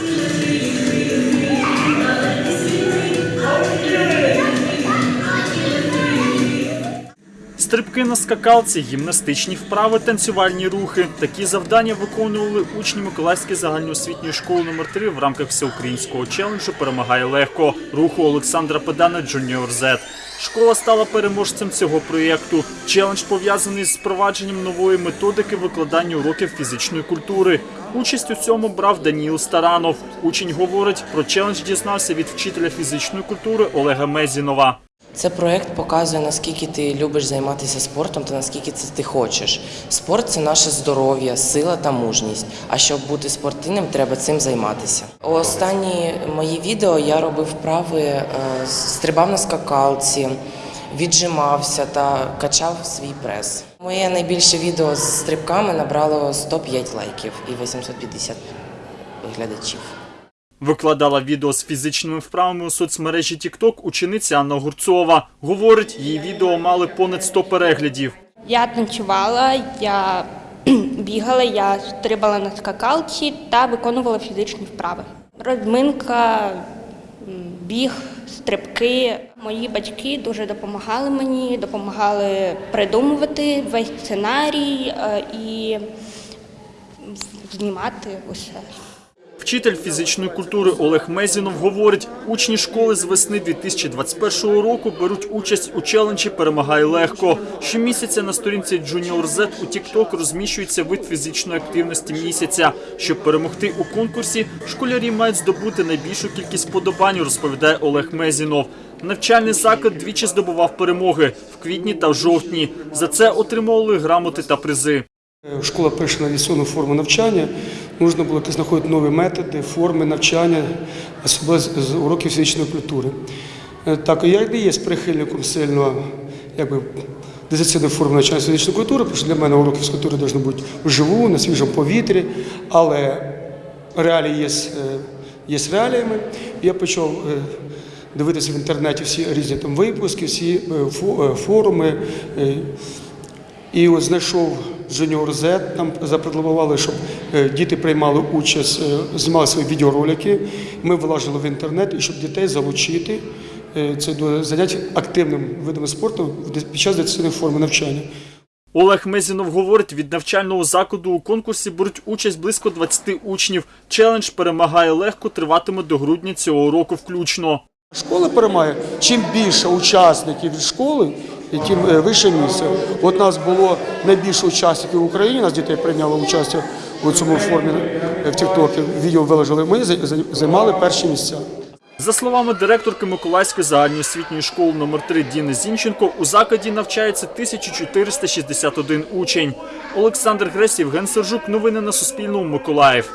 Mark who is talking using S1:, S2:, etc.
S1: Amém. Стрибки на скакалці, гімнастичні вправи, танцювальні рухи. Такі завдання виконували учні Миколаївської загальноосвітньої школи номер 3 в рамках всеукраїнського челенджу Перемагає легко руху Олександра Педана Junior Z. Школа стала переможцем цього проєкту. Челендж пов'язаний з впровадженням нової методики викладання уроків фізичної культури. Участь у цьому брав Даніл Старанов. Учень говорить, про челендж дізнався від вчителя фізичної культури Олега Мезінова.
S2: Це проект показує, наскільки ти любиш займатися спортом та наскільки це ти хочеш. Спорт це наше здоров'я, сила та мужність. А щоб бути спортивним, треба цим займатися. Останні мої відео я робив вправи, е, стрибав на скакалці, віджимався та качав свій прес. Моє найбільше відео з стрибками набрало 105 лайків і 850 глядачів.
S1: Викладала відео з фізичними вправами у соцмережі TikTok учениця Анна Гурцова. Говорить, її відео мали понад 100 переглядів.
S3: Я танцювала, я бігала, я стрибала на скакалці та виконувала фізичні вправи. Розминка, біг, стрибки. Мої батьки дуже допомагали мені, допомагали придумувати весь сценарій е, і знімати усе.
S1: Вчитель фізичної культури Олег Мезінов говорить, учні школи з весни 2021 року беруть участь у челенджі Перемагай легко. Щомісяця на сторінці Junior Z у TikTok розміщується вид фізичної активності місяця. Щоб перемогти у конкурсі, школярі мають здобути найбільшу кількість подобань, розповідає Олег Мезінов. Навчальний заклад двічі здобував перемоги в квітні та в жовтні. За це отримували грамоти та призи.
S4: Школа перейшла на форму навчання. Нужно було знаходити нові методи, форми навчання, особливо з з уроків фізичної культури. Е, Так, я не є прихильником сильно якби, дистанційної форми навчання фізичної культури, тому що для мене уроки фізкультури повинні бути вживу, на свіжому повітрі, але реалії є, е, є реаліями. Я почав е, дивитися в інтернеті всі різні там випуски, всі фо- форуми. і от знайшов Junior Z, нам запропонували, щоб е, діти приймали участь, е, знімали свої відеоролики. Ми вилажили в інтернет, і щоб дітей залучити е, це до занять активним видом спорту під час дистанційної форми навчання.
S1: Олег Мезінов говорить, від навчального закладу у конкурсі беруть участь близько 20 учнів. Челендж перемагає легко, триватиме до грудня цього року включно.
S4: Школа перемагає. Чим більше учасників від школи, і тим е, вище місце. От нас було найбільше учасників в Україні, нас дітей прийняло участь у цьому формі е, в Тіктокі, відео виложили. Ми зай- зай- займали перші місця.
S1: За словами директорки Миколаївської загальноосвітньої школи номер 3 Діни Зінченко, у закладі навчається 1461 учень. Олександр Гресь, Євген Сержук. Новини на Суспільному. Миколаїв.